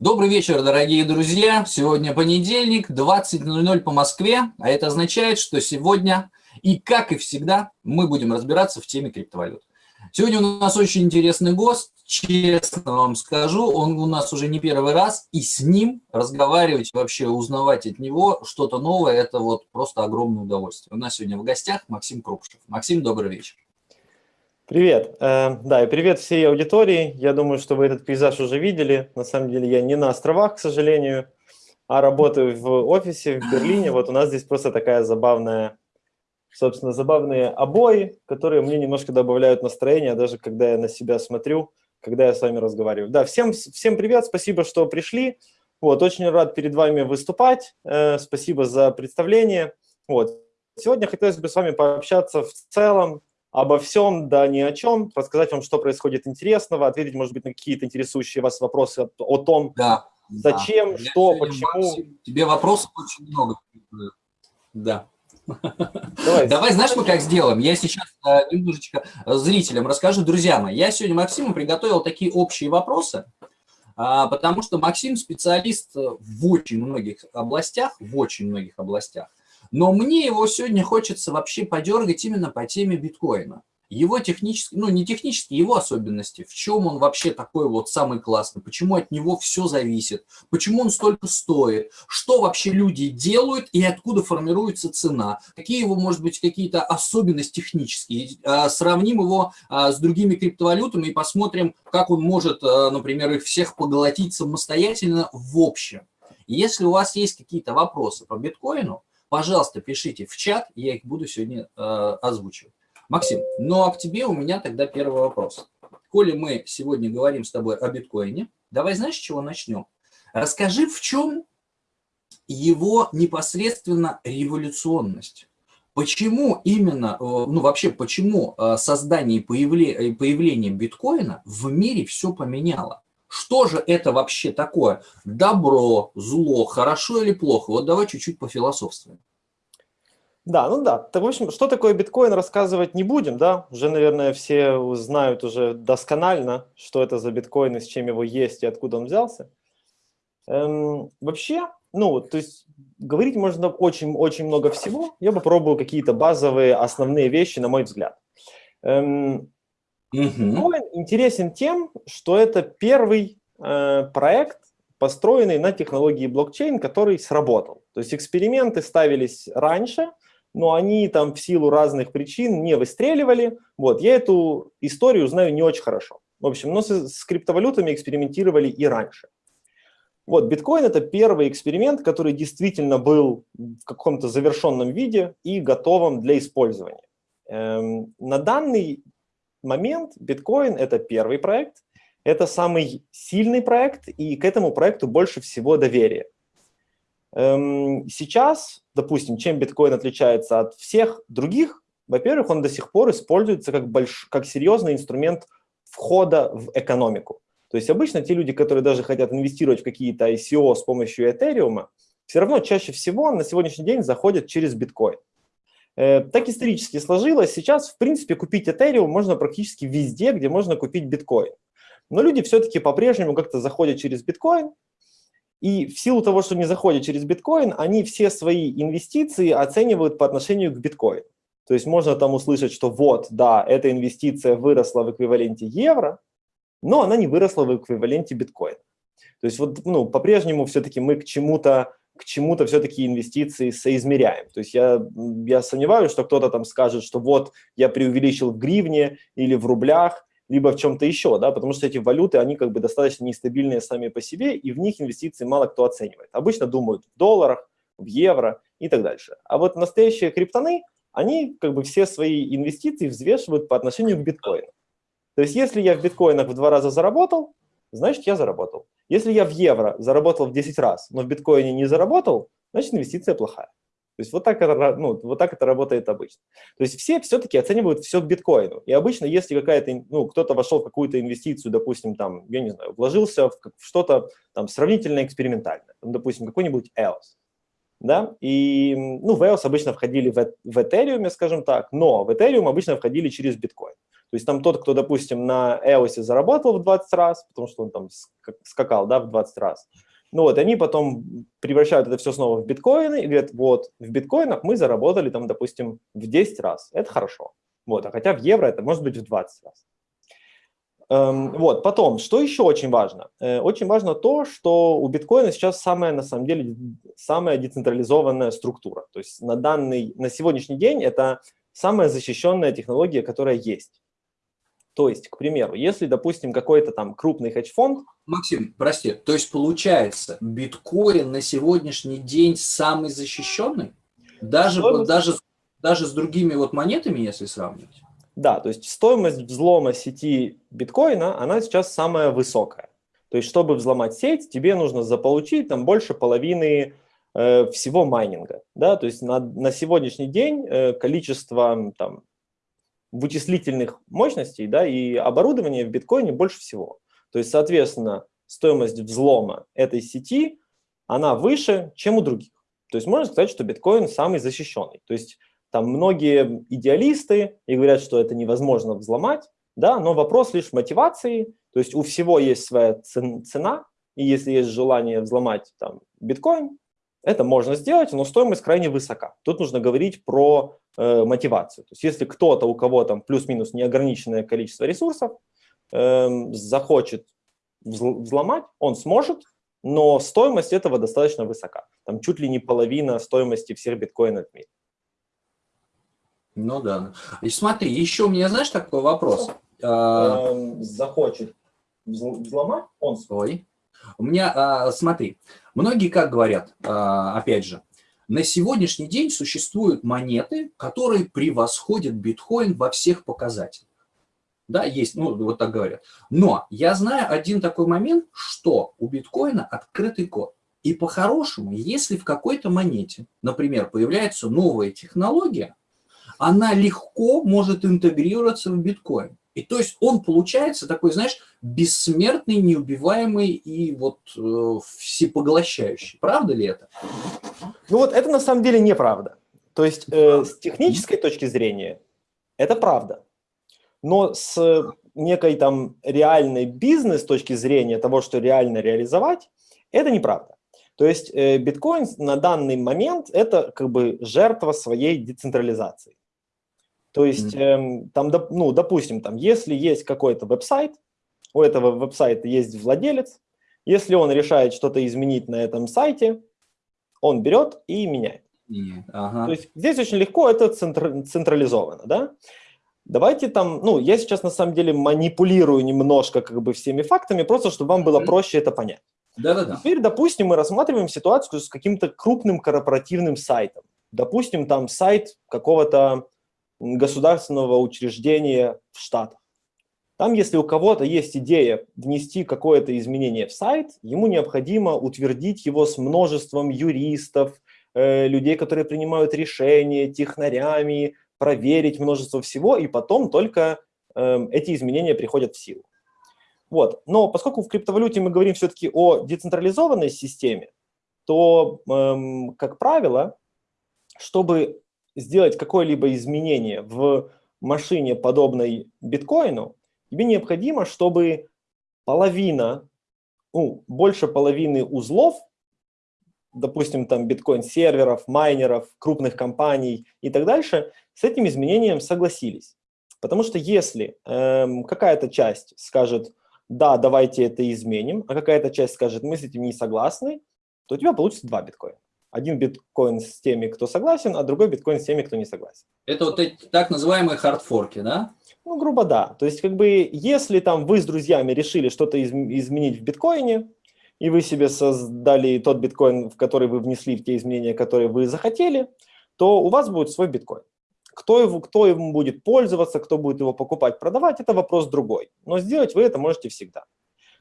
Добрый вечер, дорогие друзья. Сегодня понедельник, 20.00 по Москве, а это означает, что сегодня и, как и всегда, мы будем разбираться в теме криптовалют. Сегодня у нас очень интересный гость, честно вам скажу, он у нас уже не первый раз, и с ним разговаривать, вообще узнавать от него что-то новое, это вот просто огромное удовольствие. У нас сегодня в гостях Максим Крупшев. Максим, добрый вечер. Привет. Э, да, и привет всей аудитории. Я думаю, что вы этот пейзаж уже видели. На самом деле я не на островах, к сожалению, а работаю в офисе в Берлине. Вот у нас здесь просто такая забавная, собственно, забавные обои, которые мне немножко добавляют настроения, даже когда я на себя смотрю, когда я с вами разговариваю. Да, всем, всем привет, спасибо, что пришли. Вот, очень рад перед вами выступать. Э, спасибо за представление. Вот. Сегодня хотелось бы с вами пообщаться в целом обо всем, да ни о чем, рассказать вам, что происходит интересного, ответить, может быть, на какие-то интересующие вас вопросы о, о том, да, зачем, да. что, почему. Тебе вопросов очень много. Да. Давай. Давай, знаешь, мы как сделаем? Я сейчас э, немножечко зрителям расскажу. Друзья мои, я сегодня Максиму приготовил такие общие вопросы, а, потому что Максим специалист в очень многих областях, в очень многих областях. Но мне его сегодня хочется вообще подергать именно по теме биткоина. Его технические, ну не технические, его особенности, в чем он вообще такой вот самый классный, почему от него все зависит, почему он столько стоит, что вообще люди делают и откуда формируется цена, какие его, может быть, какие-то особенности технические. А, сравним его а, с другими криптовалютами и посмотрим, как он может, а, например, их всех поглотить самостоятельно в общем. Если у вас есть какие-то вопросы по биткоину, пожалуйста, пишите в чат, я их буду сегодня э, озвучивать. Максим, ну а к тебе у меня тогда первый вопрос. Коли мы сегодня говорим с тобой о биткоине, давай знаешь, с чего начнем? Расскажи, в чем его непосредственно революционность. Почему именно, э, ну вообще, почему э, создание и появление, биткоина в мире все поменяло? Что же это вообще такое? Добро, зло, хорошо или плохо? Вот давай чуть-чуть пофилософствуем. Да, ну да. Так, в общем, что такое биткоин, рассказывать не будем, да? Уже, наверное, все знают уже досконально, что это за биткоин, и с чем его есть, и откуда он взялся. Эм, вообще, ну, то есть говорить можно очень-очень много всего. Я попробую какие-то базовые, основные вещи, на мой взгляд. Эм, Биткоин интересен тем, что это первый э, проект, построенный на технологии блокчейн, который сработал. То есть эксперименты ставились раньше, но они там в силу разных причин не выстреливали. Вот, я эту историю знаю не очень хорошо. В общем, но с, с криптовалютами экспериментировали и раньше. Вот, биткоин – это первый эксперимент, который действительно был в каком-то завершенном виде и готовым для использования. Эм, на данный момент биткоин – это первый проект, это самый сильный проект, и к этому проекту больше всего доверия. Эм, сейчас, допустим, чем биткоин отличается от всех других, во-первых, он до сих пор используется как, больш... как серьезный инструмент входа в экономику. То есть обычно те люди, которые даже хотят инвестировать в какие-то ICO с помощью Ethereum, все равно чаще всего на сегодняшний день заходят через биткоин. Э, так исторически сложилось. Сейчас, в принципе, купить Ethereum можно практически везде, где можно купить биткоин. Но люди все-таки по-прежнему как-то заходят через биткоин, и в силу того, что не заходят через биткоин, они все свои инвестиции оценивают по отношению к биткоину. То есть можно там услышать, что вот, да, эта инвестиция выросла в эквиваленте евро, но она не выросла в эквиваленте биткоина. То есть вот, ну, по-прежнему все-таки мы к чему-то к чему-то все-таки инвестиции соизмеряем. То есть я, я сомневаюсь, что кто-то там скажет, что вот я преувеличил в гривне или в рублях, либо в чем-то еще, да, потому что эти валюты, они как бы достаточно нестабильные сами по себе, и в них инвестиции мало кто оценивает. Обычно думают в долларах, в евро и так дальше. А вот настоящие криптоны, они как бы все свои инвестиции взвешивают по отношению к биткоину. То есть если я в биткоинах в два раза заработал, значит я заработал. Если я в евро заработал в 10 раз, но в биткоине не заработал, значит инвестиция плохая. То есть вот так это, ну, вот так это работает обычно. То есть все все-таки оценивают все к биткоину. И обычно, если какая-то, ну, кто-то вошел в какую-то инвестицию, допустим, там, я не знаю, вложился в что-то там сравнительно экспериментальное, там, допустим, какой-нибудь EOS, да, и, ну, в EOS обычно входили в, в Ethereum, скажем так, но в Ethereum обычно входили через биткоин. То есть там тот, кто, допустим, на EOS заработал в 20 раз, потому что он там скакал да, в 20 раз, ну вот, они потом превращают это все снова в биткоины и говорят, вот, в биткоинах мы заработали там, допустим, в 10 раз. Это хорошо. Вот, а хотя в евро это может быть в 20 раз. Эм, вот, потом, что еще очень важно? Э, очень важно то, что у биткоина сейчас самая, на самом деле, самая децентрализованная структура. То есть на, данный, на сегодняшний день это самая защищенная технология, которая есть. То есть, к примеру, если, допустим, какой-то там крупный хедж-фонд... Максим, прости, то есть получается, биткоин на сегодняшний день самый защищенный? Даже, даже, даже с другими вот монетами, если сравнивать? Да, то есть стоимость взлома сети биткоина, она сейчас самая высокая. То есть, чтобы взломать сеть, тебе нужно заполучить там больше половины э, всего майнинга. Да? То есть на, на сегодняшний день э, количество там, вычислительных мощностей да, и оборудования в биткоине больше всего. То есть, соответственно, стоимость взлома этой сети, она выше, чем у других. То есть можно сказать, что биткоин самый защищенный. То есть там многие идеалисты и говорят, что это невозможно взломать, да, но вопрос лишь мотивации, то есть у всего есть своя цена, и если есть желание взломать там биткоин, это можно сделать, но стоимость крайне высока. Тут нужно говорить про э, мотивацию. То есть если кто-то, у кого там плюс-минус неограниченное количество ресурсов, э, захочет взломать, он сможет, но стоимость этого достаточно высока. Там чуть ли не половина стоимости всех биткоинов в мире. Ну да. И смотри, еще у меня, знаешь, такой вопрос. А, эм, захочет взломать, он свой. У меня, а, смотри, многие как говорят, а, опять же, на сегодняшний день существуют монеты, которые превосходят биткоин во всех показателях. Да, есть, ну, вот так говорят. Но я знаю один такой момент, что у биткоина открытый код. И по-хорошему, если в какой-то монете, например, появляется новая технология, она легко может интегрироваться в биткоин. И то есть он получается такой, знаешь, бессмертный, неубиваемый и вот э, всепоглощающий. Правда ли это? Ну вот это на самом деле неправда. То есть э, с технической точки зрения это правда. Но с некой там реальной бизнес точки зрения того, что реально реализовать, это неправда. То есть э, биткоин на данный момент это как бы жертва своей децентрализации. То есть, э, там, ну, допустим, там, если есть какой-то веб-сайт, у этого веб-сайта есть владелец, если он решает что-то изменить на этом сайте, он берет и меняет. ага. То есть здесь очень легко, это центр, централизовано, да? Давайте там, ну, я сейчас на самом деле манипулирую немножко как бы всеми фактами, просто чтобы вам было проще это понять. Да-да-да. Теперь, допустим, мы рассматриваем ситуацию с каким-то крупным корпоративным сайтом. Допустим, там сайт какого-то государственного учреждения в Штатах. Там, если у кого-то есть идея внести какое-то изменение в сайт, ему необходимо утвердить его с множеством юристов, э, людей, которые принимают решения, технарями, проверить множество всего, и потом только э, эти изменения приходят в силу. Вот. Но поскольку в криптовалюте мы говорим все-таки о децентрализованной системе, то, э, как правило, чтобы сделать какое-либо изменение в машине, подобной биткоину, тебе необходимо, чтобы половина, ну, больше половины узлов, допустим, там биткоин-серверов, майнеров, крупных компаний и так дальше, с этим изменением согласились. Потому что если эм, какая-то часть скажет, да, давайте это изменим, а какая-то часть скажет, мы с этим не согласны, то у тебя получится два биткоина один биткоин с теми, кто согласен, а другой биткоин с теми, кто не согласен. Это вот эти так называемые хардфорки, да? Ну, грубо да. То есть, как бы, если там вы с друзьями решили что-то из изменить в биткоине, и вы себе создали тот биткоин, в который вы внесли те изменения, которые вы захотели, то у вас будет свой биткоин. Кто, его, кто им будет пользоваться, кто будет его покупать, продавать, это вопрос другой. Но сделать вы это можете всегда.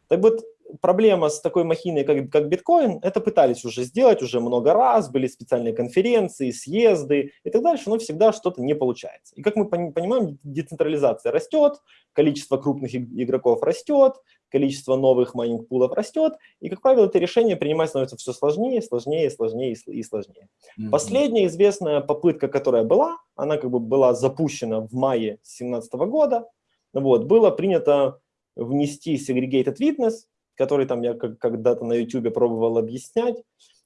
Так вот, проблема с такой махиной, как, как биткоин, это пытались уже сделать уже много раз, были специальные конференции, съезды и так дальше, но всегда что-то не получается. И как мы понимаем, децентрализация растет, количество крупных игроков растет, количество новых майнинг-пулов растет, и, как правило, это решение принимать становится все сложнее, сложнее, сложнее и сложнее. Mm -hmm. Последняя известная попытка, которая была, она как бы была запущена в мае 2017 года, вот, было принято внести segregated witness, который там я когда-то на YouTube пробовал объяснять,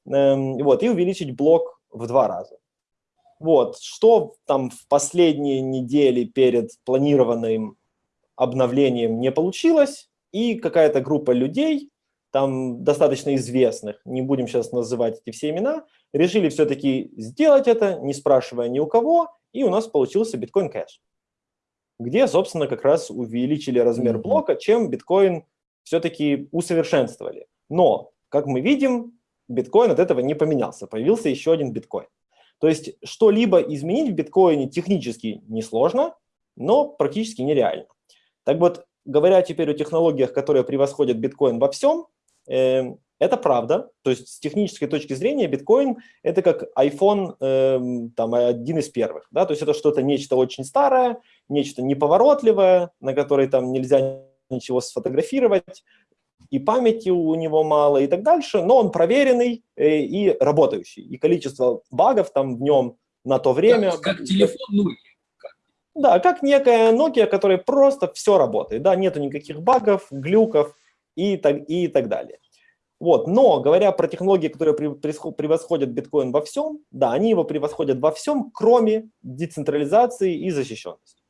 эм, вот, и увеличить блок в два раза. Вот, что там в последние недели перед планированным обновлением не получилось, и какая-то группа людей, там достаточно известных, не будем сейчас называть эти все имена, решили все-таки сделать это, не спрашивая ни у кого, и у нас получился биткоин кэш, где, собственно, как раз увеличили размер блока, чем биткоин все-таки усовершенствовали. Но, как мы видим, биткоин от этого не поменялся, появился еще один биткоин. То есть что-либо изменить в биткоине технически несложно, но практически нереально. Так вот, говоря теперь о технологиях, которые превосходят биткоин во всем, э, это правда. То есть с технической точки зрения биткоин – это как iPhone э, там, один из первых. Да? То есть это что-то нечто очень старое, нечто неповоротливое, на которой там нельзя ничего сфотографировать, и памяти у него мало и так дальше, но он проверенный э, и работающий. И количество багов там в нем на то время... Как, как телефон Nokia. Да, как некая Nokia, которая просто все работает, да, нету никаких багов, глюков и так, и так далее. Вот, но говоря про технологии, которые превосходят биткоин во всем, да, они его превосходят во всем, кроме децентрализации и защищенности.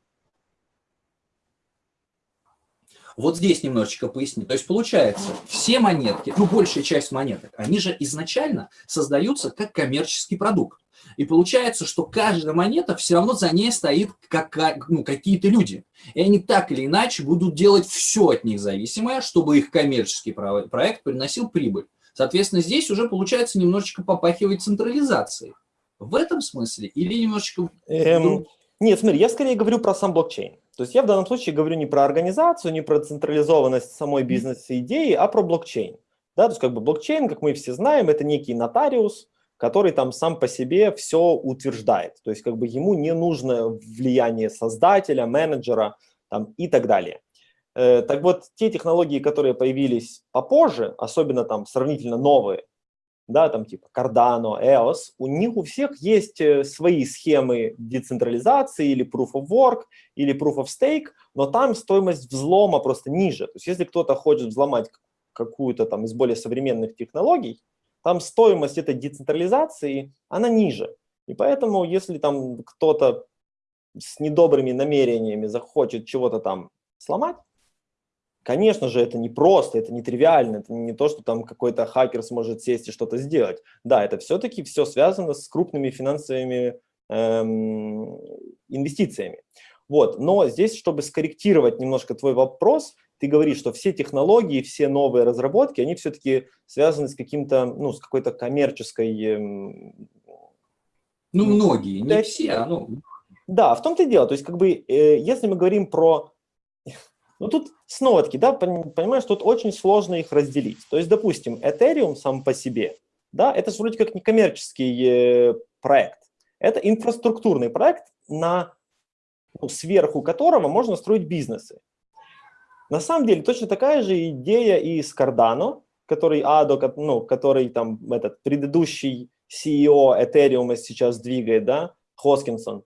Вот здесь немножечко поясню. То есть получается, все монетки, ну большая часть монеток, они же изначально создаются как коммерческий продукт. И получается, что каждая монета все равно за ней стоит как, ну, какие-то люди. И они так или иначе будут делать все от них зависимое, чтобы их коммерческий проект приносил прибыль. Соответственно, здесь уже получается немножечко попахивает централизацией. В этом смысле или немножечко... Эм, нет, смотри, я скорее говорю про сам блокчейн. То есть я в данном случае говорю не про организацию, не про централизованность самой бизнес-идеи, а про блокчейн. Да, то есть как бы блокчейн, как мы все знаем, это некий нотариус, который там сам по себе все утверждает. То есть как бы ему не нужно влияние создателя, менеджера там, и так далее. Э, так вот, те технологии, которые появились попозже, особенно там сравнительно новые, да, там типа Cardano, EOS, у них у всех есть э, свои схемы децентрализации или Proof of Work, или Proof of Stake, но там стоимость взлома просто ниже. То есть если кто-то хочет взломать какую-то там из более современных технологий, там стоимость этой децентрализации, она ниже. И поэтому, если там кто-то с недобрыми намерениями захочет чего-то там сломать, конечно же, это не просто, это не тривиально, это не то, что там какой-то хакер сможет сесть и что-то сделать. Да, это все-таки все связано с крупными финансовыми эм, инвестициями. Вот, но здесь, чтобы скорректировать немножко твой вопрос, ты говоришь, что все технологии, все новые разработки, они все-таки связаны с каким-то, ну, с какой-то коммерческой... Эм, ну, многие, не все, а ну... Да, в том-то и дело. То есть, как бы, э, если мы говорим про... Ну, тут снова-таки, да, понимаешь, тут очень сложно их разделить. То есть, допустим, Ethereum сам по себе, да, это же вроде как не коммерческий э, проект. Это инфраструктурный проект, на, ну, сверху которого можно строить бизнесы. На самом деле точно такая же идея и с Cardano, который Адо, ну, который там этот предыдущий CEO Ethereum сейчас двигает, да, Хоскинсон.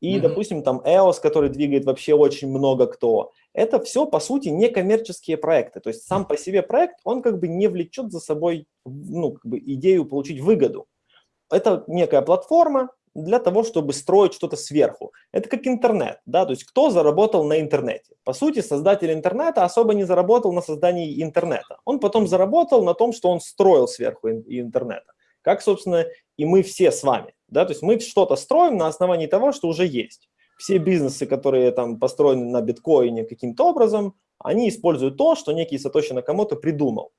И, mm-hmm. допустим, там EOS, который двигает вообще очень много кто. Это все, по сути, не коммерческие проекты. То есть сам по себе проект, он как бы не влечет за собой ну, как бы идею получить выгоду. Это некая платформа, для того, чтобы строить что-то сверху. Это как интернет, да, то есть кто заработал на интернете? По сути, создатель интернета особо не заработал на создании интернета. Он потом заработал на том, что он строил сверху интернета. Как, собственно, и мы все с вами, да, то есть мы что-то строим на основании того, что уже есть. Все бизнесы, которые там построены на биткоине каким-то образом, они используют то, что некий Сатоши Накамото придумал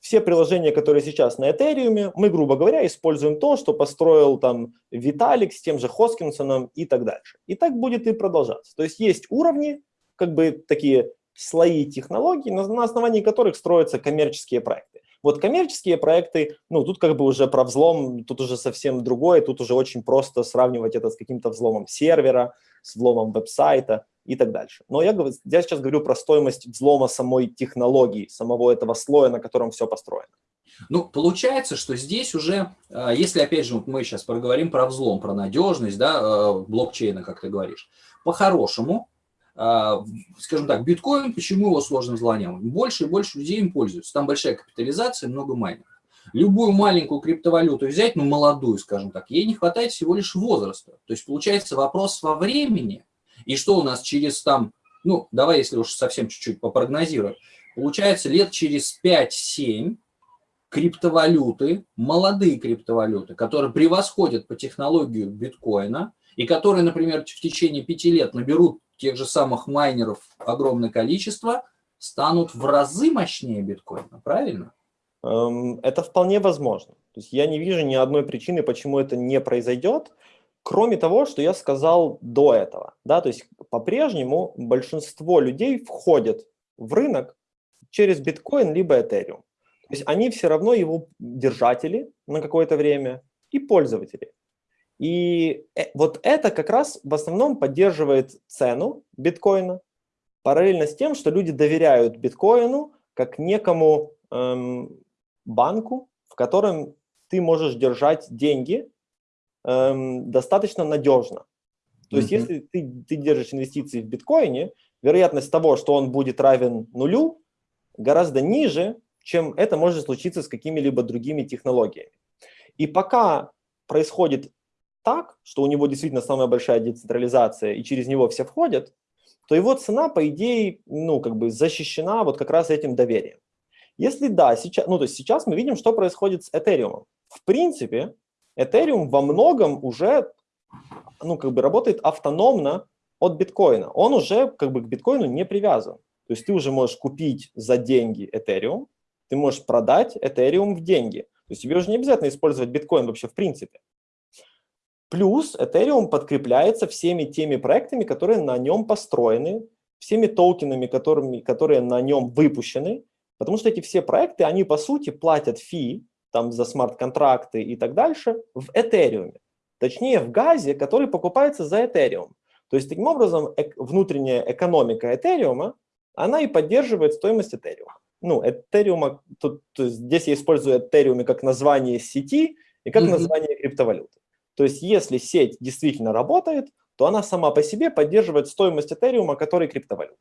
все приложения, которые сейчас на Ethereum, мы, грубо говоря, используем то, что построил там Виталик с тем же Хоскинсоном и так дальше. И так будет и продолжаться. То есть есть уровни, как бы такие слои технологий, на основании которых строятся коммерческие проекты. Вот коммерческие проекты, ну, тут как бы уже про взлом, тут уже совсем другое, тут уже очень просто сравнивать это с каким-то взломом сервера, с взломом веб-сайта и так дальше. Но я, я сейчас говорю про стоимость взлома самой технологии, самого этого слоя, на котором все построено. Ну, получается, что здесь уже, а, если, опять же, мы сейчас проговорим про взлом, про надежность, да, а, блокчейна, как ты говоришь, по-хорошему, скажем так, биткоин, почему его сложно взломать? Больше и больше людей им пользуются. Там большая капитализация, много майнеров. Любую маленькую криптовалюту взять, ну, молодую, скажем так, ей не хватает всего лишь возраста. То есть, получается, вопрос во времени. И что у нас через там, ну, давай, если уж совсем чуть-чуть попрогнозируем, получается, лет через 5-7 криптовалюты, молодые криптовалюты, которые превосходят по технологию биткоина, и которые, например, в течение пяти лет наберут тех же самых майнеров огромное количество, станут в разы мощнее биткоина, правильно? Эм, это вполне возможно. То есть я не вижу ни одной причины, почему это не произойдет, кроме того, что я сказал до этого. Да? То есть по-прежнему большинство людей входят в рынок через биткоин либо этериум. То есть они все равно его держатели на какое-то время и пользователи. И э, вот это как раз в основном поддерживает цену биткоина, параллельно с тем, что люди доверяют биткоину как некому эм, банку, в котором ты можешь держать деньги эм, достаточно надежно. То mm -hmm. есть если ты, ты держишь инвестиции в биткоине, вероятность того, что он будет равен нулю, гораздо ниже, чем это может случиться с какими-либо другими технологиями. И пока происходит так, что у него действительно самая большая децентрализация, и через него все входят, то его цена, по идее, ну, как бы защищена вот как раз этим доверием. Если да, сейчас, ну, то есть сейчас мы видим, что происходит с Ethereum. В принципе, Ethereum во многом уже, ну, как бы работает автономно от биткоина. Он уже как бы к биткоину не привязан. То есть ты уже можешь купить за деньги Ethereum, ты можешь продать Ethereum в деньги. То есть тебе уже не обязательно использовать биткоин вообще в принципе. Плюс Ethereum подкрепляется всеми теми проектами, которые на нем построены, всеми токенами, которыми, которые на нем выпущены, Потому что эти все проекты, они по сути платят фи там, за смарт-контракты и так дальше в Ethereum. Точнее, в газе, который покупается за Ethereum. То есть, таким образом, эк внутренняя экономика Ethereum, она и поддерживает стоимость Ethereum. Ну, Ethereum, тут, то есть здесь я использую Ethereum как название сети и как mm -hmm. название криптовалюты. То есть, если сеть действительно работает, то она сама по себе поддерживает стоимость Ethereum, который криптовалюта.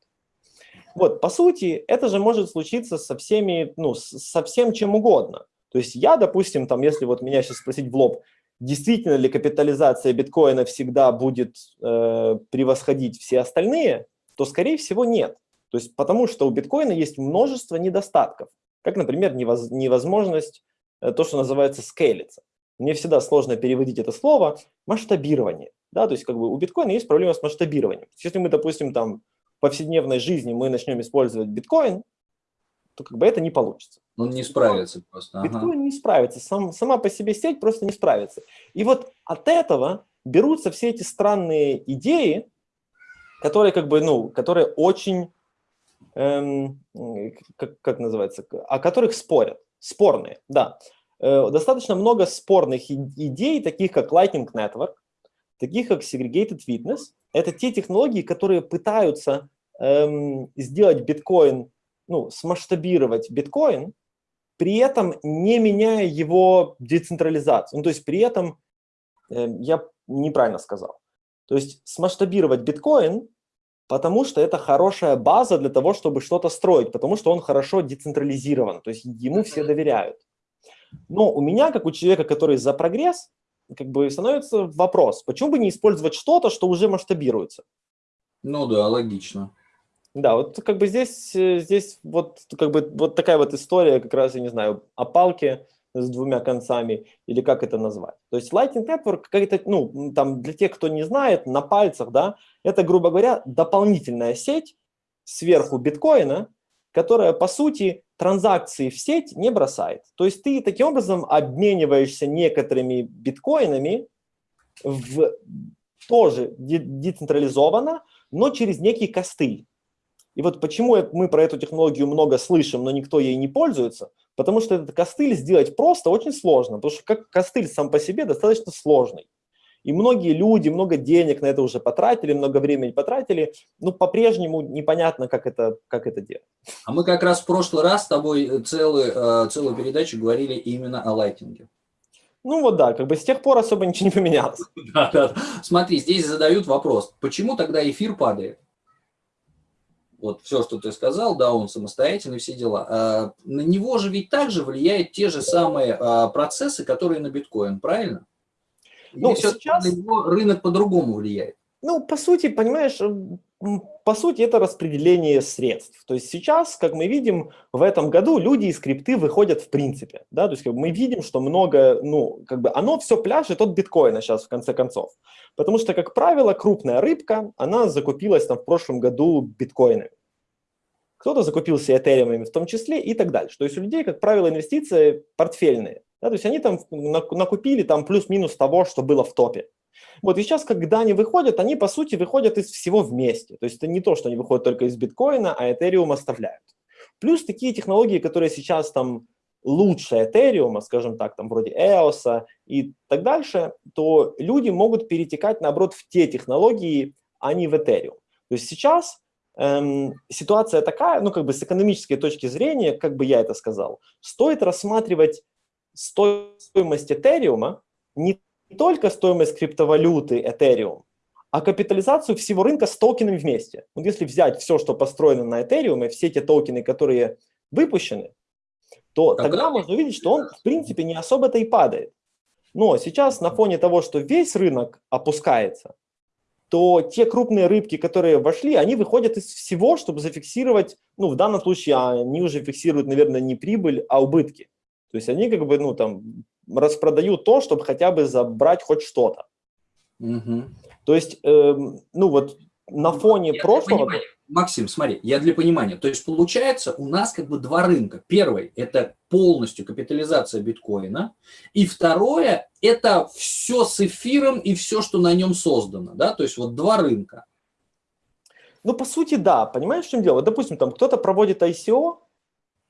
Вот, по сути, это же может случиться со всеми, ну, со всем чем угодно. То есть я, допустим, там, если вот меня сейчас спросить в лоб, действительно ли капитализация биткоина всегда будет э, превосходить все остальные, то, скорее всего, нет. То есть потому что у биткоина есть множество недостатков, как, например, невоз, невозможность, э, то, что называется, скейлиться. Мне всегда сложно переводить это слово масштабирование. Да, то есть как бы у биткоина есть проблема с масштабированием. Если мы, допустим, там повседневной жизни мы начнем использовать биткоин, то как бы это не получится. Он не справится просто. Биткоин ага. не справится, сам, сама по себе сеть просто не справится. И вот от этого берутся все эти странные идеи, которые как бы, ну, которые очень, эм, как, как называется, о которых спорят, спорные, да. Э, достаточно много спорных идей, таких как Lightning Network, таких как Segregated Witness, это те технологии, которые пытаются эм, сделать биткоин, ну, смасштабировать биткоин, при этом не меняя его децентрализацию. Ну, то есть при этом, э, я неправильно сказал, то есть смасштабировать биткоин, потому что это хорошая база для того, чтобы что-то строить, потому что он хорошо децентрализирован, то есть ему все доверяют. Но у меня, как у человека, который за прогресс, как бы становится вопрос, почему бы не использовать что-то, что уже масштабируется? Ну да, логично. Да, вот как бы здесь, э, здесь вот, как бы, вот такая вот история, как раз, я не знаю, о палке с двумя концами, или как это назвать. То есть Lightning Network, как это, ну, там, для тех, кто не знает, на пальцах, да, это, грубо говоря, дополнительная сеть сверху биткоина, которая, по сути, транзакции в сеть не бросает. То есть ты таким образом обмениваешься некоторыми биткоинами в, тоже децентрализованно, но через некий костыль. И вот почему мы про эту технологию много слышим, но никто ей не пользуется, потому что этот костыль сделать просто очень сложно, потому что как костыль сам по себе достаточно сложный. И многие люди много денег на это уже потратили, много времени потратили, но по-прежнему непонятно, как это, как это делать. А мы как раз в прошлый раз с тобой целую, э, целую передачу говорили именно о лайтинге. Ну вот да, как бы с тех пор особо ничего не поменялось. Да, да. Смотри, здесь задают вопрос, почему тогда эфир падает? вот все, что ты сказал, да, он самостоятельный, все дела. А, на него же ведь также влияют те же самые а, процессы, которые на биткоин, правильно? Ну, Или сейчас... на него рынок по-другому влияет? Ну, по сути, понимаешь, по сути, это распределение средств. То есть сейчас, как мы видим, в этом году люди из крипты выходят в принципе. Да? То есть как бы мы видим, что много, ну, как бы оно все пляжет от биткоина сейчас в конце концов. Потому что, как правило, крупная рыбка, она закупилась там в прошлом году биткоинами. Кто-то закупился этериумами в том числе и так дальше. То есть у людей, как правило, инвестиции портфельные. Да? То есть они там накупили там плюс-минус того, что было в топе. Вот и сейчас, когда они выходят, они по сути выходят из всего вместе. То есть это не то, что они выходят только из биткоина, а Ethereum оставляют. Плюс такие технологии, которые сейчас там лучше Ethereum, скажем так, там вроде EOS и так дальше, то люди могут перетекать, наоборот, в те технологии, а не в Ethereum. То есть сейчас эм, ситуация такая, ну как бы с экономической точки зрения, как бы я это сказал, стоит рассматривать стоимость Ethereum не только стоимость криптовалюты Ethereum, а капитализацию всего рынка с токенами вместе. Вот если взять все, что построено на Ethereum, и все те токены, которые выпущены, то тогда, тогда можно увидеть, что он, в принципе, не особо-то и падает. Но сейчас на фоне того, что весь рынок опускается, то те крупные рыбки, которые вошли, они выходят из всего, чтобы зафиксировать, ну, в данном случае они уже фиксируют, наверное, не прибыль, а убытки. То есть они как бы, ну, там, распродают то, чтобы хотя бы забрать хоть что-то. Угу. То есть, э, ну вот на фоне я прошлого... Максим, смотри, я для понимания. То есть получается у нас как бы два рынка. Первый – это полностью капитализация биткоина. И второе – это все с эфиром и все, что на нем создано. Да? То есть вот два рынка. Ну, по сути, да. Понимаешь, в чем дело? Допустим, там кто-то проводит ICO,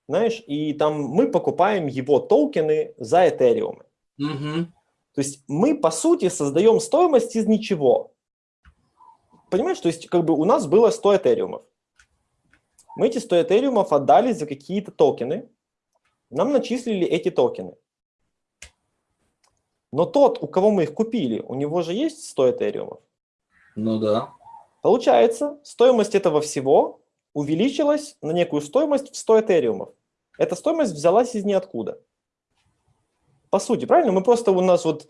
знаешь, и там мы покупаем его токены за Ethereum. Угу. То есть мы, по сути, создаем стоимость из ничего. Понимаешь, то есть как бы у нас было 100 Этериумов. Мы эти 100 Этериумов отдали за какие-то токены. Нам начислили эти токены. Но тот, у кого мы их купили, у него же есть 100 Этериумов. Ну да. Получается, стоимость этого всего увеличилась на некую стоимость в 100 Этериумов. Эта стоимость взялась из ниоткуда. По сути, правильно? Мы просто у нас вот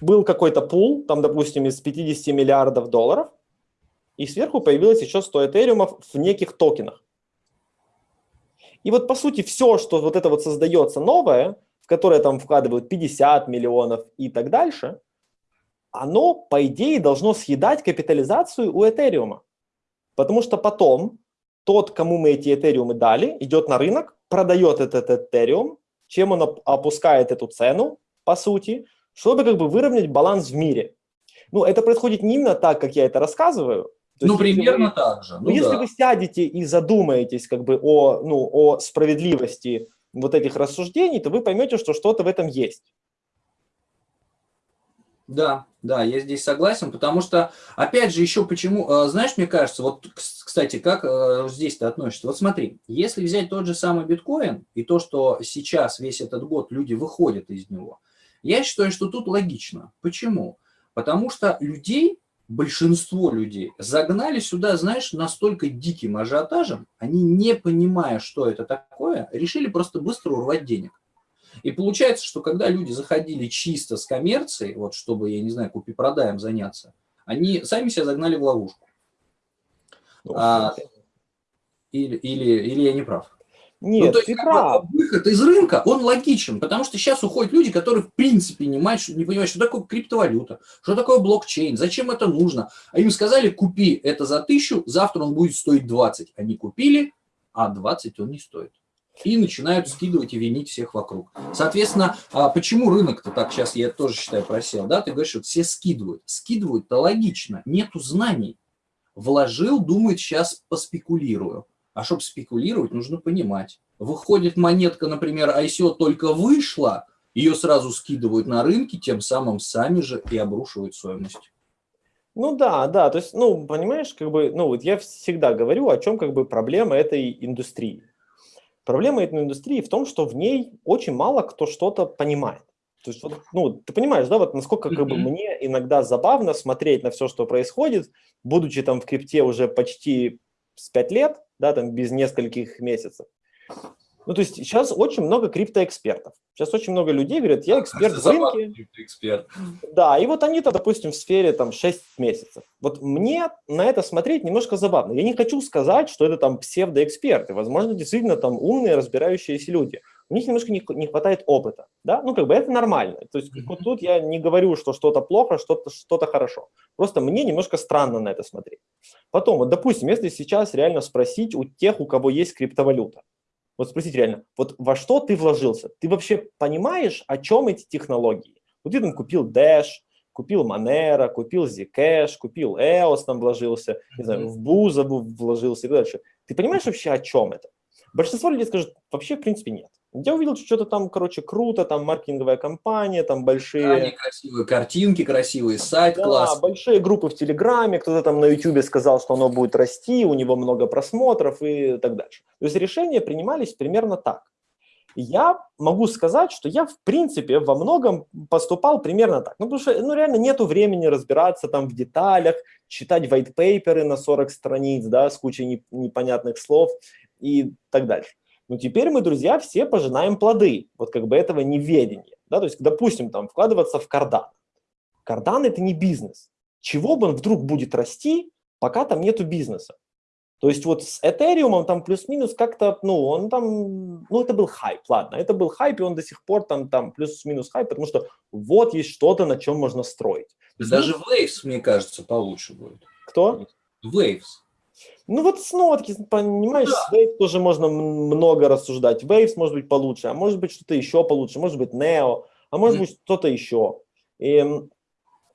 был какой-то пул, там, допустим, из 50 миллиардов долларов, и сверху появилось еще 100 этериумов в неких токенах. И вот, по сути, все, что вот это вот создается новое, в которое там вкладывают 50 миллионов и так дальше, оно, по идее, должно съедать капитализацию у этериума. Потому что потом тот, кому мы эти этериумы дали, идет на рынок, продает этот этериум, чем он опускает эту цену, по сути, чтобы как бы выровнять баланс в мире. Ну, это происходит не именно так, как я это рассказываю. То ну, примерно вы, так же. Ну, ну если да. вы сядете и задумаетесь как бы о, ну, о справедливости вот этих рассуждений, то вы поймете, что что-то в этом есть. Да, да, я здесь согласен, потому что, опять же, еще почему, э, знаешь, мне кажется, вот, кстати, как э, здесь ты относишься? Вот смотри, если взять тот же самый биткоин и то, что сейчас весь этот год люди выходят из него, я считаю, что тут логично. Почему? Потому что людей, большинство людей, загнали сюда, знаешь, настолько диким ажиотажем, они, не понимая, что это такое, решили просто быстро урвать денег. И получается, что когда люди заходили чисто с коммерцией, вот чтобы, я не знаю, купи-продаем заняться, они сами себя загнали в ловушку. Ну, а, или, или, или я не прав? Нет, ну, то есть, прав. Выход из рынка, он логичен, потому что сейчас уходят люди, которые в принципе не, понимают, не понимают, что такое криптовалюта, что такое блокчейн, зачем это нужно. А им сказали, купи это за тысячу, завтра он будет стоить 20. Они купили, а 20 он не стоит и начинают скидывать и винить всех вокруг. Соответственно, а почему рынок-то так сейчас, я тоже считаю, просел, да, ты говоришь, что все скидывают. Скидывают-то логично, нету знаний. Вложил, думает, сейчас поспекулирую. А чтобы спекулировать, нужно понимать. Выходит монетка, например, ICO только вышла, ее сразу скидывают на рынке, тем самым сами же и обрушивают стоимость. Ну да, да, то есть, ну, понимаешь, как бы, ну, вот я всегда говорю, о чем как бы проблема этой индустрии. Проблема этой индустрии в том, что в ней очень мало кто что-то понимает. То есть, вот, ну, ты понимаешь, да, вот насколько как бы мне иногда забавно смотреть на все, что происходит, будучи там в крипте уже почти с 5 лет, да, там без нескольких месяцев. Ну, то есть сейчас очень много криптоэкспертов. Сейчас очень много людей говорят, я эксперт в рынке. Эксперт. Да, и вот они-то, допустим, в сфере там 6 месяцев. Вот мне на это смотреть немножко забавно. Я не хочу сказать, что это там псевдоэксперты. Возможно, действительно там умные, разбирающиеся люди. У них немножко не, не хватает опыта. Да? Ну, как бы это нормально. То есть вот тут я не говорю, что что-то плохо, что-то что, -то, хорошо. Просто мне немножко странно на это смотреть. Потом, вот, допустим, если сейчас реально спросить у тех, у кого есть криптовалюта, вот спросить реально, вот во что ты вложился? Ты вообще понимаешь, о чем эти технологии? Вот ты там купил Dash, купил Monero, купил Zcash, купил EOS, там вложился, не знаю, в Бузову вложился и дальше. Ты понимаешь вообще, о чем это? Большинство людей скажут, вообще, в принципе, нет. Я увидел, что что-то там, короче, круто, там маркетинговая компания, там большие... Да, красивые картинки, красивый сайт, да, класс. большие группы в Телеграме, кто-то там на Ютубе сказал, что оно будет расти, у него много просмотров и так дальше. То есть решения принимались примерно так. Я могу сказать, что я, в принципе, во многом поступал примерно так. Ну, потому что, ну, реально нету времени разбираться там в деталях, читать white paper на 40 страниц, да, с кучей непонятных слов и так дальше. Но теперь мы, друзья, все пожинаем плоды вот как бы этого неведения. Да? То есть, допустим, там вкладываться в кардан. Кардан – это не бизнес. Чего бы он вдруг будет расти, пока там нету бизнеса? То есть вот с Этериумом там плюс-минус как-то, ну, он там, ну, это был хайп, ладно, это был хайп, и он до сих пор там, там плюс-минус хайп, потому что вот есть что-то, на чем можно строить. Даже Waves, мне кажется, получше будет. Кто? Waves. Ну вот снова таки, понимаешь, да. Waves тоже можно много рассуждать. Waves может быть получше, а может быть что-то еще получше, может быть Neo, а может mm. быть что-то еще. И,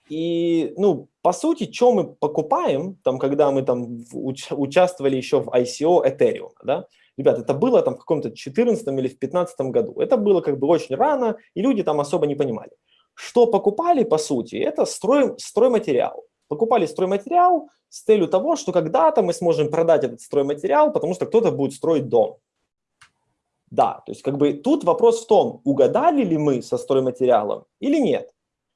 и, ну, по сути, что мы покупаем, там, когда мы там уч участвовали еще в ICO Ethereum, да, Ребят, это было там в каком-то 14 или в 15 году. Это было как бы очень рано, и люди там особо не понимали. Что покупали, по сути, это строй, стройматериал. Покупали стройматериал, с целью того, что когда-то мы сможем продать этот стройматериал, потому что кто-то будет строить дом. Да, то есть как бы тут вопрос в том, угадали ли мы со стройматериалом или нет.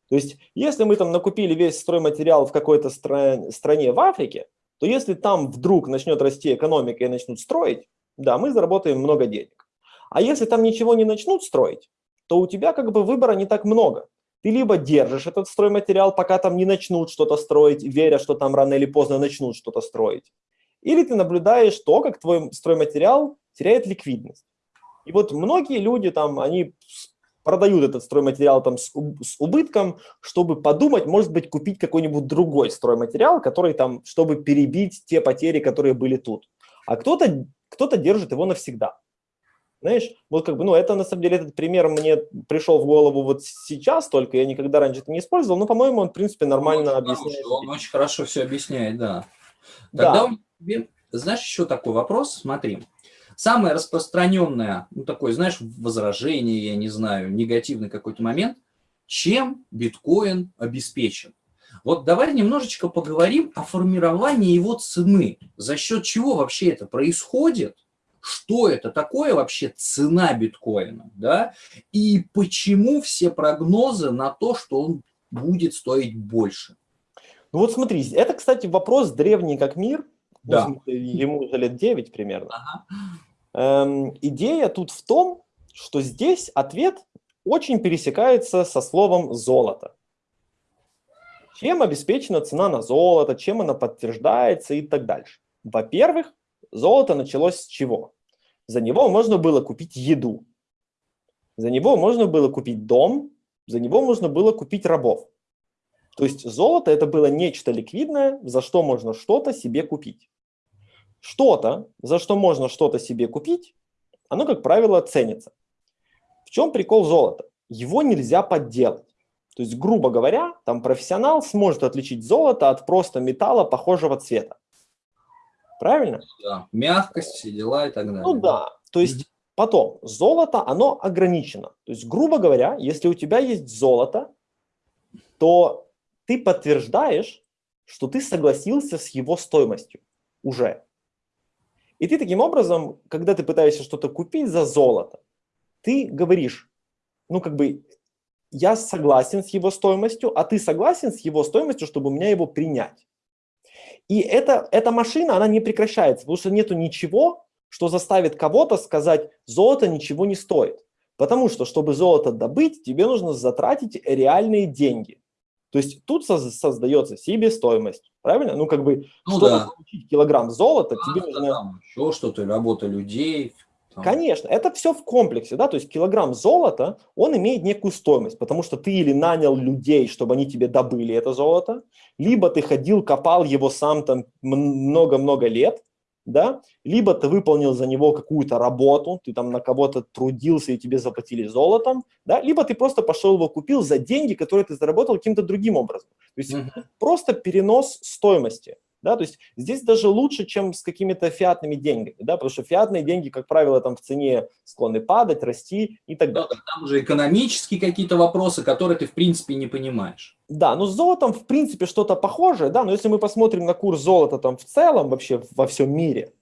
То есть если мы там накупили весь стройматериал в какой-то стра стране в Африке, то если там вдруг начнет расти экономика и начнут строить, да, мы заработаем много денег. А если там ничего не начнут строить, то у тебя как бы выбора не так много. Ты либо держишь этот стройматериал, пока там не начнут что-то строить, веря, что там рано или поздно начнут что-то строить. Или ты наблюдаешь то, как твой стройматериал теряет ликвидность. И вот многие люди там, они продают этот стройматериал там с, убытком, чтобы подумать, может быть, купить какой-нибудь другой стройматериал, который там, чтобы перебить те потери, которые были тут. А кто-то кто, -то, держит его навсегда. Знаешь, вот как бы, ну, это на самом деле, этот пример мне пришел в голову вот сейчас только, я никогда раньше это не использовал, но, по-моему, он, в принципе, нормально он объясняет. Он очень хорошо все объясняет, да. Тогда да. знаешь, еще такой вопрос, смотри. Самое распространенное, ну, такое, знаешь, возражение, я не знаю, негативный какой-то момент, чем биткоин обеспечен? Вот давай немножечко поговорим о формировании его цены. За счет чего вообще это происходит? Что это такое вообще цена биткоина, да, и почему все прогнозы на то, что он будет стоить больше. Ну вот смотри, это, кстати, вопрос древний как мир, да. ему уже лет 9 примерно. Ага. Эм, идея тут в том, что здесь ответ очень пересекается со словом «золото». Чем обеспечена цена на золото, чем она подтверждается и так дальше. Во-первых, золото началось с чего? За него можно было купить еду. За него можно было купить дом, за него можно было купить рабов. То есть золото это было нечто ликвидное, за что можно что-то себе купить. Что-то, за что можно что-то себе купить, оно, как правило, ценится. В чем прикол золота? Его нельзя подделать. То есть, грубо говоря, там профессионал сможет отличить золото от просто металла похожего цвета. Правильно? Да, мягкость, все дела и так далее. Ну да, то есть потом, золото, оно ограничено. То есть, грубо говоря, если у тебя есть золото, то ты подтверждаешь, что ты согласился с его стоимостью уже. И ты таким образом, когда ты пытаешься что-то купить за золото, ты говоришь, ну как бы, я согласен с его стоимостью, а ты согласен с его стоимостью, чтобы у меня его принять. И это, эта машина, она не прекращается, потому что нету ничего, что заставит кого-то сказать, золото ничего не стоит. Потому что, чтобы золото добыть, тебе нужно затратить реальные деньги. То есть тут создается себестоимость, правильно? Ну, как бы, ну, чтобы да. получить килограмм золота, да, тебе нужно... Там еще что-то, работа людей. Там. Конечно, это все в комплексе, да, то есть килограмм золота, он имеет некую стоимость, потому что ты или нанял людей, чтобы они тебе добыли это золото, либо ты ходил, копал его сам там много-много лет, да, либо ты выполнил за него какую-то работу, ты там на кого-то трудился и тебе заплатили золотом, да, либо ты просто пошел его купил за деньги, которые ты заработал каким-то другим образом. То есть -hmm. просто перенос стоимости. Да, то есть здесь даже лучше, чем с какими-то фиатными деньгами, да, потому что фиатные деньги, как правило, там в цене склонны падать, расти и так далее. Да, там уже экономические какие-то вопросы, которые ты в принципе не понимаешь. Да, но с золотом в принципе что-то похожее, да, но если мы посмотрим на курс золота там в целом вообще во всем мире,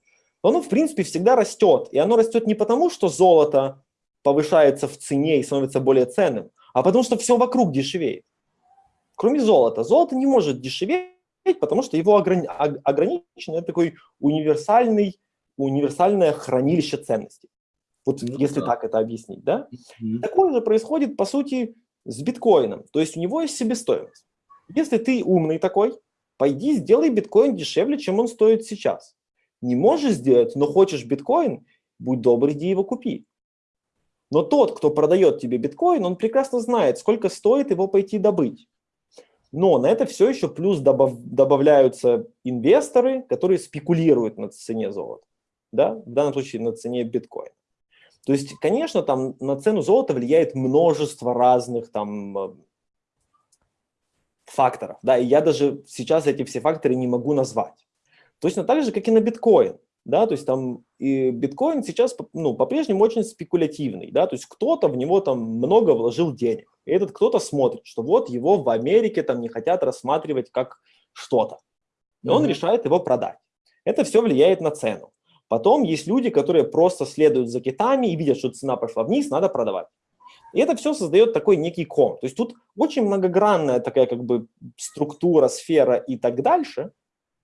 то оно в принципе всегда растет, и оно растет не потому, что золото повышается в цене и становится более ценным, а потому что все вокруг дешевеет. Кроме золота. Золото не может дешеветь, потому что его ограни ограничено, это такой универсальный, универсальное хранилище ценностей. Вот ну, если да. так это объяснить, да? Mm -hmm. Такое же происходит, по сути, с биткоином. То есть у него есть себестоимость. Если ты умный такой, пойди сделай биткоин дешевле, чем он стоит сейчас. Не можешь сделать, но хочешь биткоин, будь добр, иди его купи. Но тот, кто продает тебе биткоин, он прекрасно знает, сколько стоит его пойти добыть. Но на это все еще плюс добав, добавляются инвесторы, которые спекулируют на цене золота. Да? В данном случае на цене биткоина. То есть, конечно, там на цену золота влияет множество разных там э, факторов. Да? И я даже сейчас эти все факторы не могу назвать. Точно так же, как и на биткоин. Да, то есть там и биткоин сейчас ну, по-прежнему очень спекулятивный, да, то есть кто-то в него там много вложил денег. И этот кто-то смотрит, что вот его в Америке там не хотят рассматривать как что-то. И он mm -hmm. решает его продать. Это все влияет на цену. Потом есть люди, которые просто следуют за китами и видят, что цена пошла вниз, надо продавать. И это все создает такой некий ком. То есть тут очень многогранная такая как бы структура, сфера и так дальше.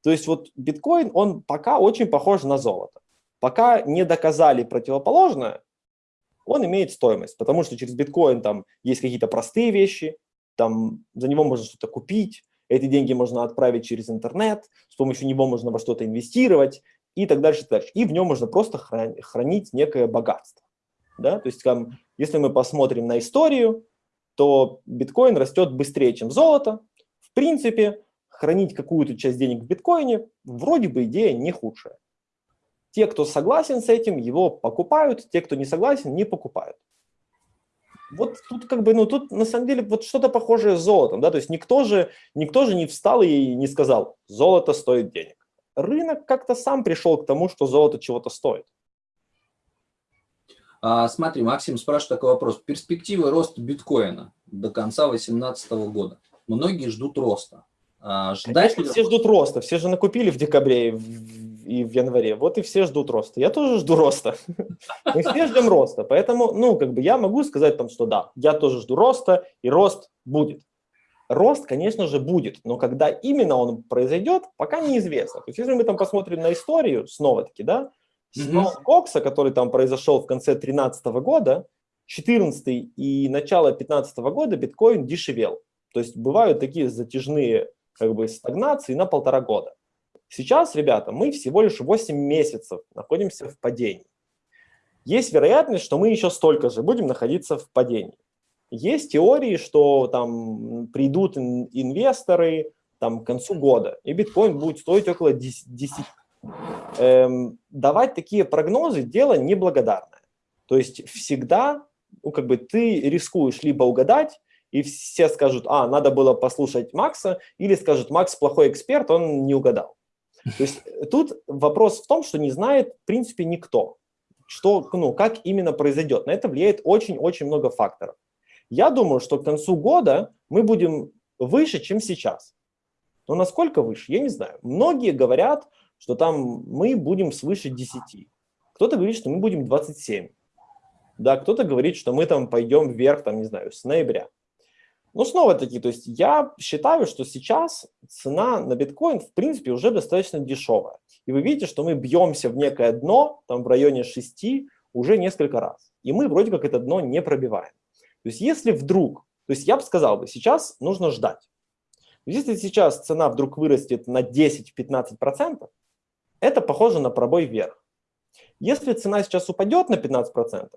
То есть вот биткоин, он пока очень похож на золото. Пока не доказали противоположное, он имеет стоимость, потому что через биткоин там есть какие-то простые вещи, там за него можно что-то купить, эти деньги можно отправить через интернет, с помощью него можно во что-то инвестировать и так дальше, и так дальше. И в нем можно просто хранить некое богатство. Да? То есть, там, если мы посмотрим на историю, то биткоин растет быстрее, чем золото. В принципе, хранить какую-то часть денег в биткоине вроде бы идея не худшая. Те, кто согласен с этим, его покупают, те, кто не согласен, не покупают. Вот тут как бы, ну тут на самом деле вот что-то похожее с золотом, да, то есть никто же, никто же не встал и не сказал, золото стоит денег. Рынок как-то сам пришел к тому, что золото чего-то стоит. А, смотри, Максим спрашивает такой вопрос. Перспективы роста биткоина до конца 2018 года. Многие ждут роста. А, ждать Конечно, все ждут роста. Все же накупили в декабре и в, и в январе. Вот и все ждут роста. Я тоже жду роста. Мы все ждем роста. Поэтому, ну, как бы я могу сказать там, что да, я тоже жду роста, и рост будет. Рост, конечно же, будет, но когда именно он произойдет, пока неизвестно. То есть, если мы там посмотрим на историю, снова-таки, да, с -hmm. Кокса, который там произошел в конце 2013 года, 14 и начало 2015 года биткоин дешевел. То есть бывают такие затяжные как бы стагнации на полтора года. Сейчас, ребята, мы всего лишь 8 месяцев находимся в падении. Есть вероятность, что мы еще столько же будем находиться в падении. Есть теории, что там придут инвесторы там, к концу года, и биткоин будет стоить около 10. 10. Эм, давать такие прогнозы – дело неблагодарное. То есть всегда ну, как бы ты рискуешь либо угадать, и все скажут, а, надо было послушать Макса, или скажут, Макс плохой эксперт, он не угадал. То есть э, тут вопрос в том, что не знает, в принципе, никто, что, ну, как именно произойдет. На это влияет очень-очень много факторов. Я думаю, что к концу года мы будем выше, чем сейчас. Но насколько выше, я не знаю. Многие говорят, что там мы будем свыше 10. Кто-то говорит, что мы будем 27. Да, кто-то говорит, что мы там пойдем вверх, там, не знаю, с ноября. Ну, снова-таки, то есть я считаю, что сейчас цена на биткоин, в принципе, уже достаточно дешевая. И вы видите, что мы бьемся в некое дно, там в районе 6, уже несколько раз. И мы вроде как это дно не пробиваем. То есть если вдруг, то есть я бы сказал бы, сейчас нужно ждать. Если сейчас цена вдруг вырастет на 10-15%, это похоже на пробой вверх. Если цена сейчас упадет на 15%,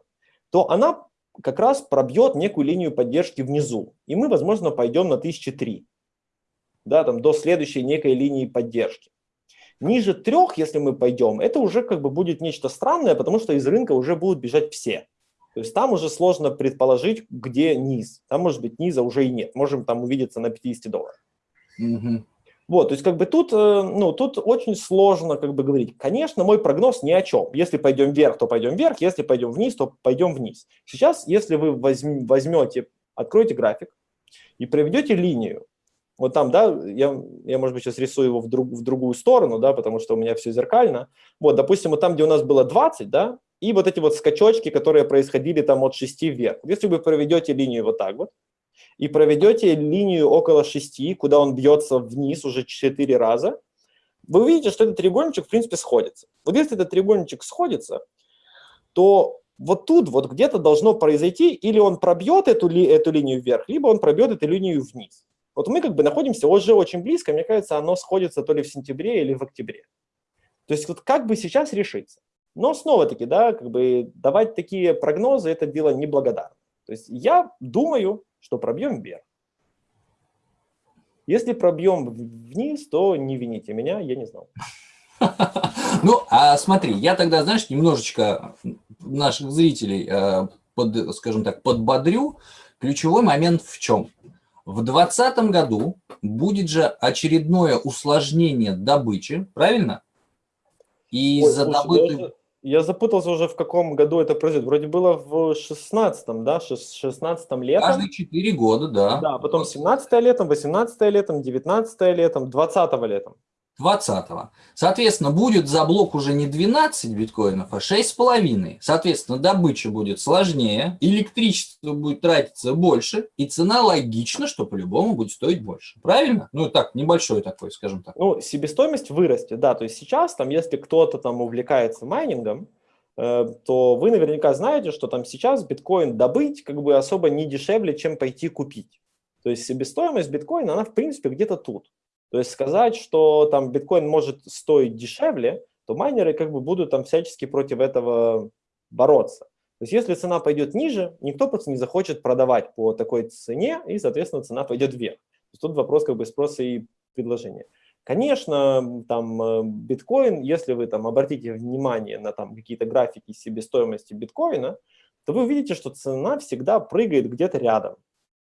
то она как раз пробьет некую линию поддержки внизу. И мы, возможно, пойдем на 1003, да, там, до следующей некой линии поддержки. Ниже трех, если мы пойдем, это уже как бы будет нечто странное, потому что из рынка уже будут бежать все. То есть там уже сложно предположить, где низ. Там, может быть, низа уже и нет. Можем там увидеться на 50 долларах. Угу. Вот, то есть как бы тут, э, ну, тут очень сложно как бы говорить. Конечно, мой прогноз ни о чем. Если пойдем вверх, то пойдем вверх, если пойдем вниз, то пойдем вниз. Сейчас, если вы возьмете, откроете график и проведете линию, вот там, да, я, я может быть, сейчас рисую его в, друг, в другую сторону, да, потому что у меня все зеркально. Вот, допустим, вот там, где у нас было 20, да, и вот эти вот скачочки, которые происходили там от 6 вверх. Если вы проведете линию вот так вот, и проведете линию около 6, куда он бьется вниз уже 4 раза, вы увидите, что этот треугольничек, в принципе, сходится. Вот если этот треугольничек сходится, то вот тут вот где-то должно произойти, или он пробьет эту, ли, эту линию вверх, либо он пробьет эту линию вниз. Вот мы как бы находимся уже очень близко, мне кажется, оно сходится то ли в сентябре или в октябре. То есть вот как бы сейчас решиться. Но снова-таки, да, как бы давать такие прогнозы – это дело неблагодарное. То есть я думаю, что пробьем вверх. Если пробьем вниз, то не вините меня, я не знал. Ну, а смотри, я тогда, знаешь, немножечко наших зрителей, э, под, скажем так, подбодрю. Ключевой момент в чем? В 2020 году будет же очередное усложнение добычи, правильно? И за добытую... Я запутался уже, в каком году это произойдет. Вроде было в 16-м, да, 16-м летом. Каждые 4 года, да. Да, потом 17-е летом, 18-е летом, 19-е летом, 20-го летом. 20-го. Соответственно, будет за блок уже не 12 биткоинов, а 6,5. Соответственно, добыча будет сложнее, электричество будет тратиться больше, и цена логично, что по-любому будет стоить больше. Правильно? Ну, так, небольшой такой, скажем так. Ну, себестоимость вырастет, да. То есть сейчас, там, если кто-то там увлекается майнингом, э, то вы наверняка знаете, что там сейчас биткоин добыть как бы особо не дешевле, чем пойти купить. То есть себестоимость биткоина, она в принципе где-то тут. То есть сказать, что там биткоин может стоить дешевле, то майнеры как бы будут там всячески против этого бороться. То есть если цена пойдет ниже, никто просто не захочет продавать по такой цене, и, соответственно, цена пойдет вверх. То есть тут вопрос как бы спроса и предложения. Конечно, там э, биткоин, если вы там обратите внимание на там какие-то графики себестоимости биткоина, то вы увидите, что цена всегда прыгает где-то рядом.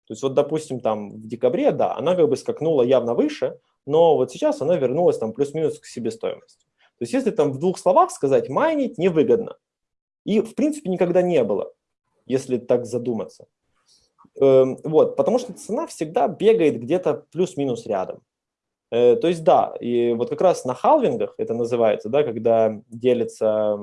То есть вот, допустим, там в декабре, да, она как бы скакнула явно выше, но вот сейчас она вернулась там плюс-минус к себестоимости. То есть если там в двух словах сказать, майнить невыгодно. И в принципе никогда не было, если так задуматься. Эм, вот, потому что цена всегда бегает где-то плюс-минус рядом. Э, то есть да, и вот как раз на халвингах это называется, да, когда делится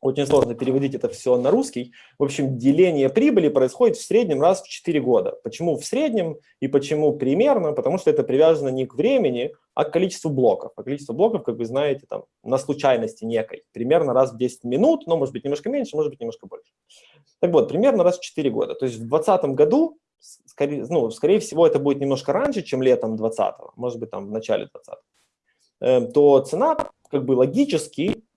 очень сложно переводить это все на русский. В общем, деление прибыли происходит в среднем раз в 4 года. Почему в среднем и почему примерно? Потому что это привязано не к времени, а к количеству блоков. А количество блоков, как вы знаете, там, на случайности некой. Примерно раз в 10 минут, но может быть немножко меньше, может быть немножко больше. Так вот, примерно раз в 4 года. То есть в 2020 году, скорее, ну, скорее всего, это будет немножко раньше, чем летом 2020, может быть, там в начале 2020 эм, то цена как бы логически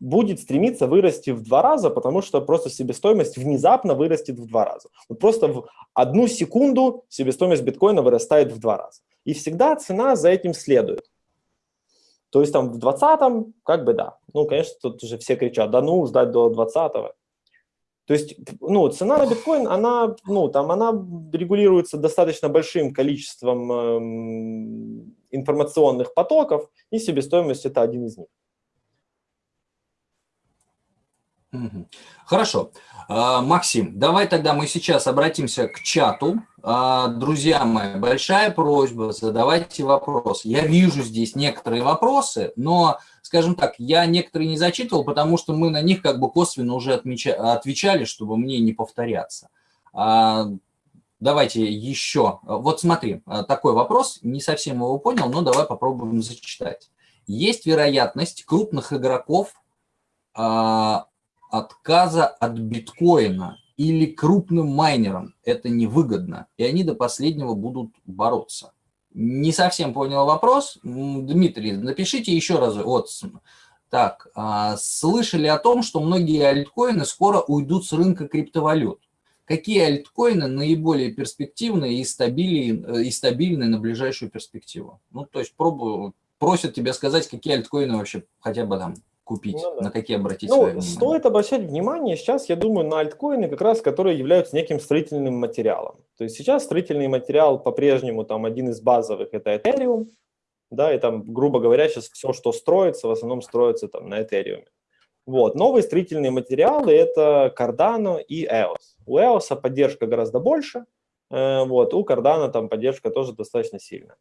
будет стремиться вырасти в два раза, потому что просто себестоимость внезапно вырастет в два раза. Вот просто в одну секунду себестоимость биткоина вырастает в два раза. И всегда цена за этим следует. То есть там в 20-м, как бы да. Ну, конечно, тут уже все кричат, да ну, ждать до 20-го. То есть, ну, цена на биткоин, она, ну, там, она регулируется достаточно большим количеством эм, информационных потоков, и себестоимость – это один из них. Хорошо. А, Максим, давай тогда мы сейчас обратимся к чату. А, друзья мои, большая просьба, задавайте вопросы. Я вижу здесь некоторые вопросы, но, скажем так, я некоторые не зачитывал, потому что мы на них как бы косвенно уже отвечали, чтобы мне не повторяться. А, Давайте еще. Вот смотри, такой вопрос, не совсем его понял, но давай попробуем зачитать. Есть вероятность крупных игроков отказа от биткоина или крупным майнерам это невыгодно, и они до последнего будут бороться. Не совсем понял вопрос. Дмитрий, напишите еще раз. Вот, так, а, слышали о том, что многие альткоины скоро уйдут с рынка криптовалют. Какие альткоины наиболее перспективные и стабильные, и стабильные на ближайшую перспективу? Ну, то есть пробую, просят тебя сказать, какие альткоины вообще хотя бы там купить, ну, да. на какие обратить ну, свое внимание? Стоит обращать внимание сейчас, я думаю, на альткоины, как раз которые являются неким строительным материалом. То есть сейчас строительный материал по-прежнему там один из базовых – это Ethereum, да, и там, грубо говоря, сейчас все, что строится, в основном строится там на Ethereum. Вот. Новые строительные материалы – это Cardano и EOS. У EOS поддержка гораздо больше, э, вот, у Cardano там поддержка тоже достаточно сильная.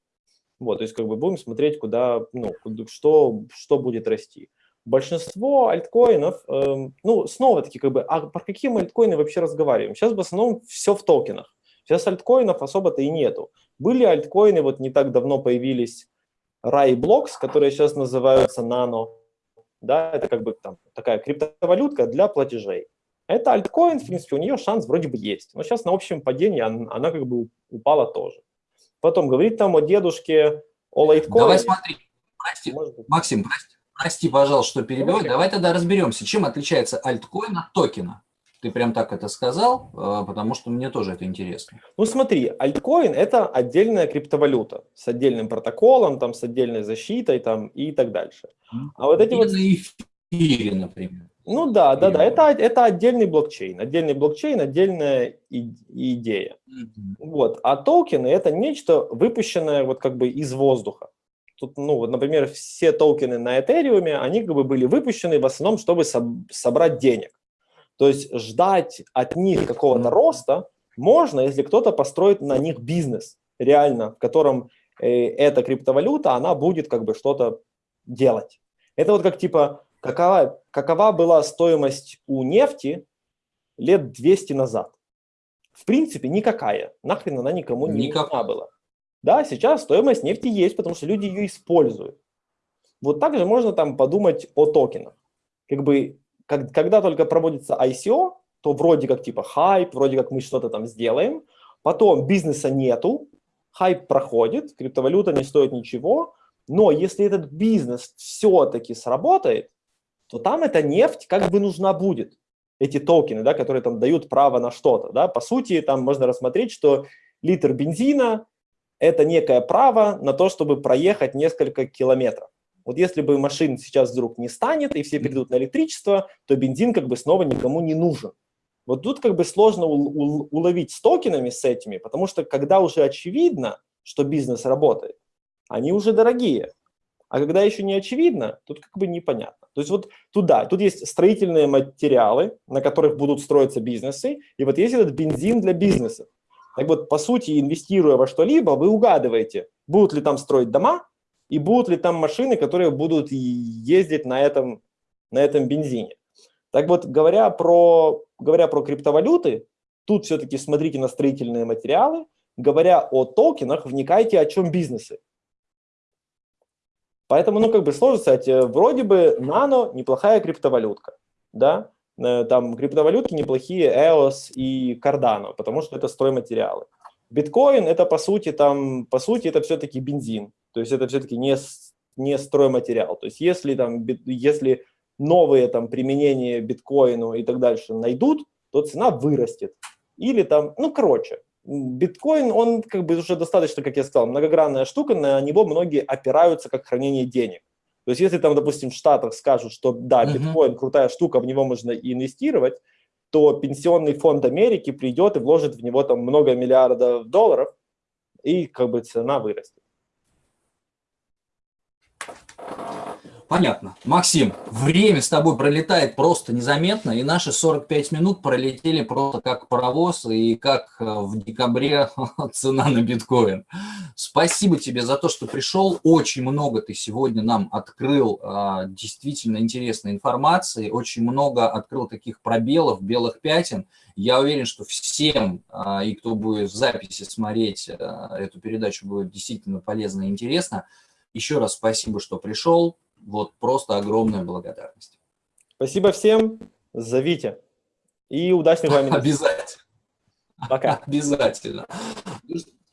Вот, то есть как бы будем смотреть, куда, ну, что, что будет расти большинство альткоинов, э, ну, снова-таки, как бы, а про какие мы альткоины вообще разговариваем? Сейчас в основном все в токенах. Сейчас альткоинов особо-то и нету. Были альткоины, вот не так давно появились RAI Blocks, которые сейчас называются Nano. Да, это как бы там такая криптовалютка для платежей. Это альткоин, в принципе, у нее шанс вроде бы есть. Но сейчас на общем падении она, она как бы упала тоже. Потом говорить там о дедушке, о лайткоине. Давай смотри, прости, Максим, прости, Прости, пожалуйста, что перебиваю. Давай тогда разберемся, чем отличается альткоин от токена. Ты прям так это сказал, э, потому что мне тоже это интересно. Ну смотри, альткоин – это отдельная криптовалюта с отдельным протоколом, там, с отдельной защитой там, и так дальше. А вот эти вот... На эфире, например. Ну да, да, да, это, это отдельный блокчейн, отдельный блокчейн, отдельная и, идея. Mm -hmm. Вот. А токены – это нечто выпущенное вот как бы из воздуха. Тут, ну, вот, например, все токены на Ethereum, они как бы были выпущены в основном, чтобы собрать денег. То есть ждать от них какого-то роста можно, если кто-то построит на них бизнес, реально, в котором э, эта криптовалюта, она будет как бы что-то делать. Это вот как типа, какова, какова была стоимость у нефти лет 200 назад? В принципе, никакая. Нахрен она никому не нужна была. Да, сейчас стоимость нефти есть, потому что люди ее используют. Вот также можно там подумать о токенах. Как бы, как, когда только проводится ICO, то вроде как типа хайп, вроде как мы что-то там сделаем, потом бизнеса нету, хайп проходит, криптовалюта не стоит ничего, но если этот бизнес все-таки сработает, то там эта нефть как бы нужна будет. Эти токены, да, которые там дают право на что-то. Да? По сути, там можно рассмотреть, что литр бензина это некое право на то, чтобы проехать несколько километров. Вот если бы машин сейчас вдруг не станет, и все перейдут на электричество, то бензин как бы снова никому не нужен. Вот тут как бы сложно уловить с токенами, с этими, потому что когда уже очевидно, что бизнес работает, они уже дорогие. А когда еще не очевидно, тут как бы непонятно. То есть вот туда, тут есть строительные материалы, на которых будут строиться бизнесы, и вот есть этот бензин для бизнеса. Так вот, по сути, инвестируя во что-либо, вы угадываете, будут ли там строить дома и будут ли там машины, которые будут ездить на этом, на этом бензине. Так вот, говоря про, говоря про криптовалюты, тут все-таки смотрите на строительные материалы, говоря о токенах, вникайте, о чем бизнесы. Поэтому, ну, как бы сложно сказать, э, вроде бы нано неплохая криптовалютка, да, там криптовалютки неплохие EOS и Cardano, потому что это стройматериалы. Биткоин это по сути там, по сути это все-таки бензин, то есть это все-таки не, не стройматериал. То есть если там, если новые там применения биткоину и так дальше найдут, то цена вырастет. Или там, ну короче, биткоин, он как бы уже достаточно, как я сказал, многогранная штука, на него многие опираются как хранение денег. То есть если там, допустим, в Штатах скажут, что да, биткоин крутая штука, в него можно инвестировать, то пенсионный фонд Америки придет и вложит в него там много миллиардов долларов, и как бы цена вырастет. Понятно. Максим, время с тобой пролетает просто незаметно, и наши 45 минут пролетели просто как паровоз, и как э, в декабре цена на биткоин. Спасибо тебе за то, что пришел. Очень много ты сегодня нам открыл а, действительно интересной информации, очень много открыл таких пробелов, белых пятен. Я уверен, что всем, а, и кто будет в записи смотреть а, эту передачу, будет действительно полезно и интересно. Еще раз спасибо, что пришел вот просто огромная благодарность. Спасибо всем, зовите. И удачных вам Обязательно. Пока. Обязательно.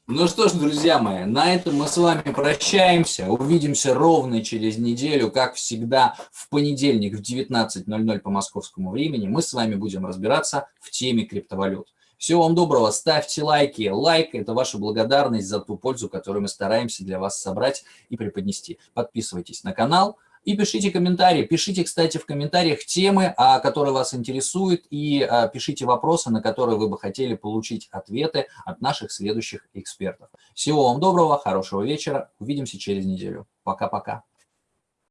Ну что ж, друзья мои, на этом мы с вами прощаемся. Увидимся ровно через неделю, как всегда, в понедельник в 19.00 по московскому времени. Мы с вами будем разбираться в теме криптовалют. Всего вам доброго, ставьте лайки. Лайк – это ваша благодарность за ту пользу, которую мы стараемся для вас собрать и преподнести. Подписывайтесь на канал и пишите комментарии. Пишите, кстати, в комментариях темы, а, которые вас интересуют, и а, пишите вопросы, на которые вы бы хотели получить ответы от наших следующих экспертов. Всего вам доброго, хорошего вечера. Увидимся через неделю. Пока-пока.